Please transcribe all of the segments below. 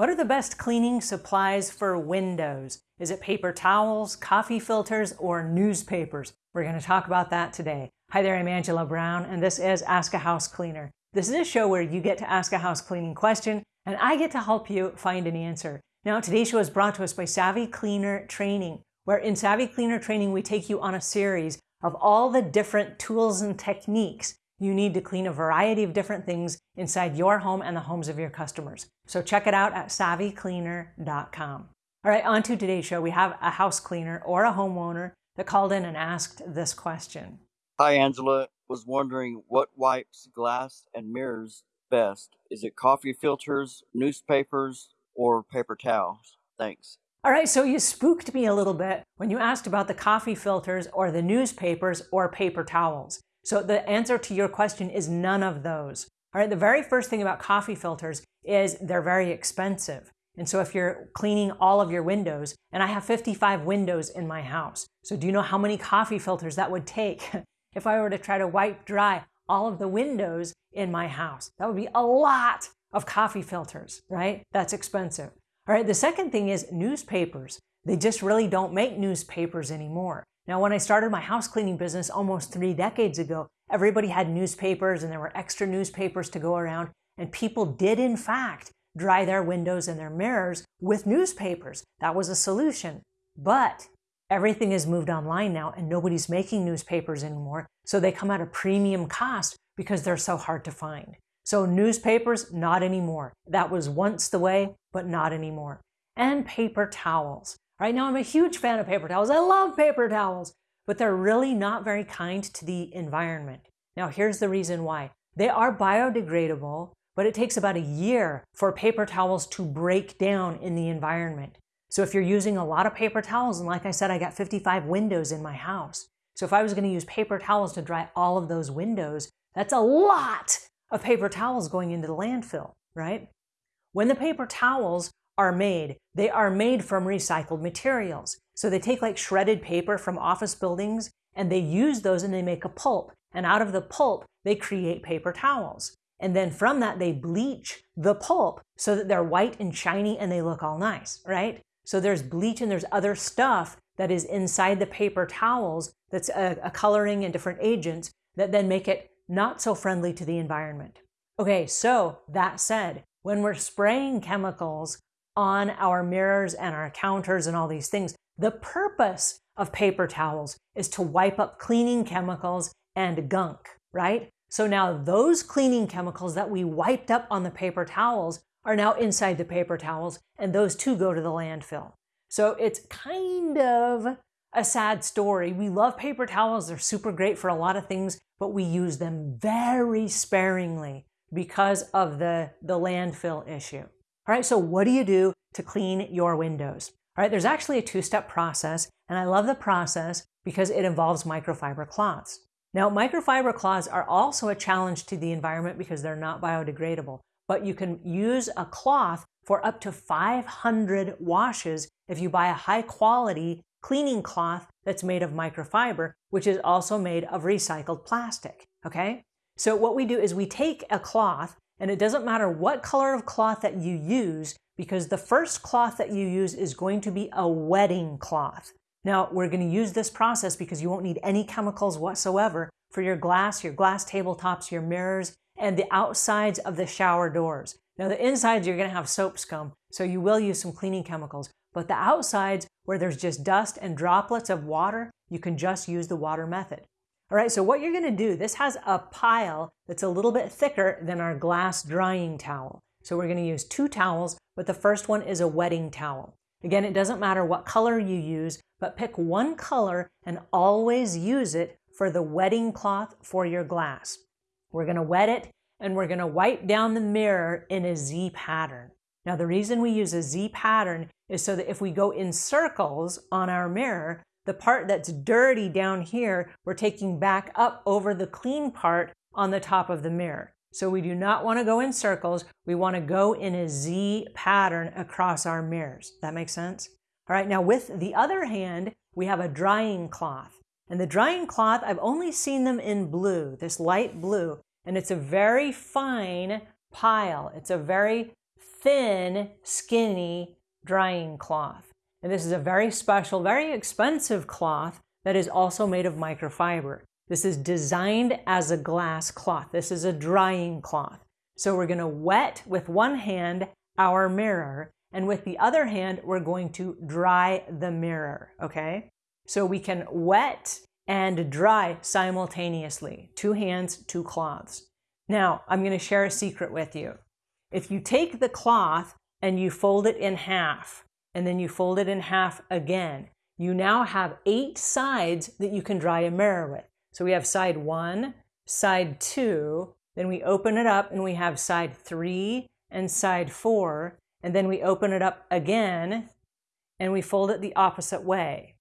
What are the best cleaning supplies for windows? Is it paper towels, coffee filters, or newspapers? We're going to talk about that today. Hi there, I'm Angela Brown, and this is Ask a House Cleaner. This is a show where you get to ask a house cleaning question, and I get to help you find an answer. Now, today's show is brought to us by Savvy Cleaner Training, where in Savvy Cleaner Training, we take you on a series of all the different tools and techniques you need to clean a variety of different things inside your home and the homes of your customers. So check it out at savvycleaner.com. All right, on to today's show. We have a house cleaner or a homeowner that called in and asked this question. Hi, Angela. Was wondering what wipes glass and mirrors best? Is it coffee filters, newspapers, or paper towels? Thanks. All right, so you spooked me a little bit when you asked about the coffee filters or the newspapers or paper towels. So the answer to your question is none of those. All right, the very first thing about coffee filters is they're very expensive. And so if you're cleaning all of your windows, and I have 55 windows in my house, so do you know how many coffee filters that would take if I were to try to wipe dry all of the windows in my house? That would be a lot of coffee filters, right? That's expensive. All right, the second thing is newspapers. They just really don't make newspapers anymore. Now, when I started my house cleaning business almost three decades ago, everybody had newspapers and there were extra newspapers to go around. And people did, in fact, dry their windows and their mirrors with newspapers. That was a solution. But everything has moved online now and nobody's making newspapers anymore. So they come at a premium cost because they're so hard to find. So newspapers, not anymore. That was once the way, but not anymore. And paper towels. Right now, I'm a huge fan of paper towels. I love paper towels, but they're really not very kind to the environment. Now, here's the reason why. They are biodegradable, but it takes about a year for paper towels to break down in the environment. So if you're using a lot of paper towels, and like I said, I got 55 windows in my house. So if I was going to use paper towels to dry all of those windows, that's a lot of paper towels going into the landfill, right? When the paper towels are made. They are made from recycled materials. So they take like shredded paper from office buildings and they use those and they make a pulp. And out of the pulp, they create paper towels. And then from that, they bleach the pulp so that they're white and shiny and they look all nice, right? So there's bleach and there's other stuff that is inside the paper towels that's a, a coloring and different agents that then make it not so friendly to the environment. Okay, so that said, when we're spraying chemicals on our mirrors and our counters and all these things. The purpose of paper towels is to wipe up cleaning chemicals and gunk, right? So now those cleaning chemicals that we wiped up on the paper towels are now inside the paper towels, and those too go to the landfill. So it's kind of a sad story. We love paper towels, they're super great for a lot of things, but we use them very sparingly because of the, the landfill issue. All right, so what do you do to clean your windows? All right, there's actually a two-step process, and I love the process because it involves microfiber cloths. Now, microfiber cloths are also a challenge to the environment because they're not biodegradable, but you can use a cloth for up to 500 washes if you buy a high quality cleaning cloth that's made of microfiber, which is also made of recycled plastic, okay? So what we do is we take a cloth and it doesn't matter what color of cloth that you use because the first cloth that you use is going to be a wetting cloth. Now, we're going to use this process because you won't need any chemicals whatsoever for your glass, your glass tabletops, your mirrors, and the outsides of the shower doors. Now, the insides, you're going to have soap scum, so you will use some cleaning chemicals. But the outsides, where there's just dust and droplets of water, you can just use the water method. All right, so what you're gonna do, this has a pile that's a little bit thicker than our glass drying towel. So we're gonna use two towels, but the first one is a wetting towel. Again, it doesn't matter what color you use, but pick one color and always use it for the wetting cloth for your glass. We're gonna wet it and we're gonna wipe down the mirror in a Z pattern. Now the reason we use a Z pattern is so that if we go in circles on our mirror, the part that's dirty down here, we're taking back up over the clean part on the top of the mirror. So we do not want to go in circles. We want to go in a Z pattern across our mirrors. That makes sense? All right, now with the other hand, we have a drying cloth. And the drying cloth, I've only seen them in blue, this light blue, and it's a very fine pile. It's a very thin, skinny drying cloth. And this is a very special, very expensive cloth that is also made of microfiber. This is designed as a glass cloth. This is a drying cloth. So we're going to wet with one hand our mirror, and with the other hand, we're going to dry the mirror, okay? So we can wet and dry simultaneously. Two hands, two cloths. Now, I'm going to share a secret with you. If you take the cloth and you fold it in half, and then you fold it in half again, you now have eight sides that you can dry a mirror with. So we have side one, side two, then we open it up and we have side three and side four, and then we open it up again and we fold it the opposite way.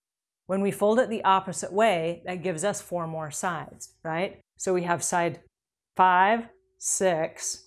When we fold it the opposite way, that gives us four more sides, right? So we have side five, six,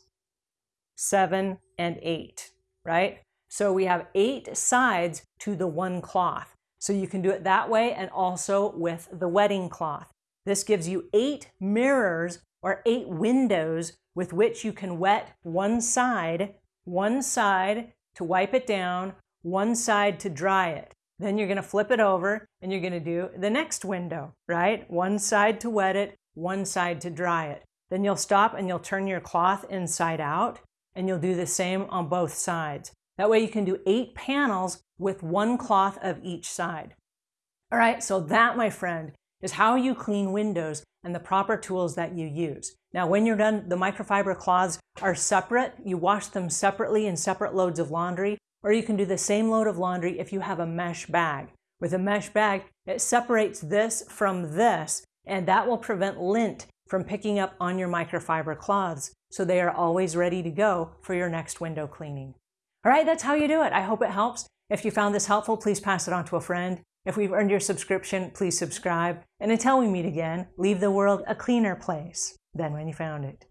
seven, and eight, right? So we have eight sides to the one cloth. So you can do it that way and also with the wetting cloth. This gives you eight mirrors or eight windows with which you can wet one side, one side to wipe it down, one side to dry it. Then you're going to flip it over and you're going to do the next window, right? One side to wet it, one side to dry it. Then you'll stop and you'll turn your cloth inside out and you'll do the same on both sides. That way you can do eight panels with one cloth of each side. All right, so that, my friend, is how you clean windows and the proper tools that you use. Now, when you're done, the microfiber cloths are separate. You wash them separately in separate loads of laundry, or you can do the same load of laundry if you have a mesh bag. With a mesh bag, it separates this from this, and that will prevent lint from picking up on your microfiber cloths, so they are always ready to go for your next window cleaning. All right, that's how you do it. I hope it helps. If you found this helpful, please pass it on to a friend. If we've earned your subscription, please subscribe. And until we meet again, leave the world a cleaner place than when you found it.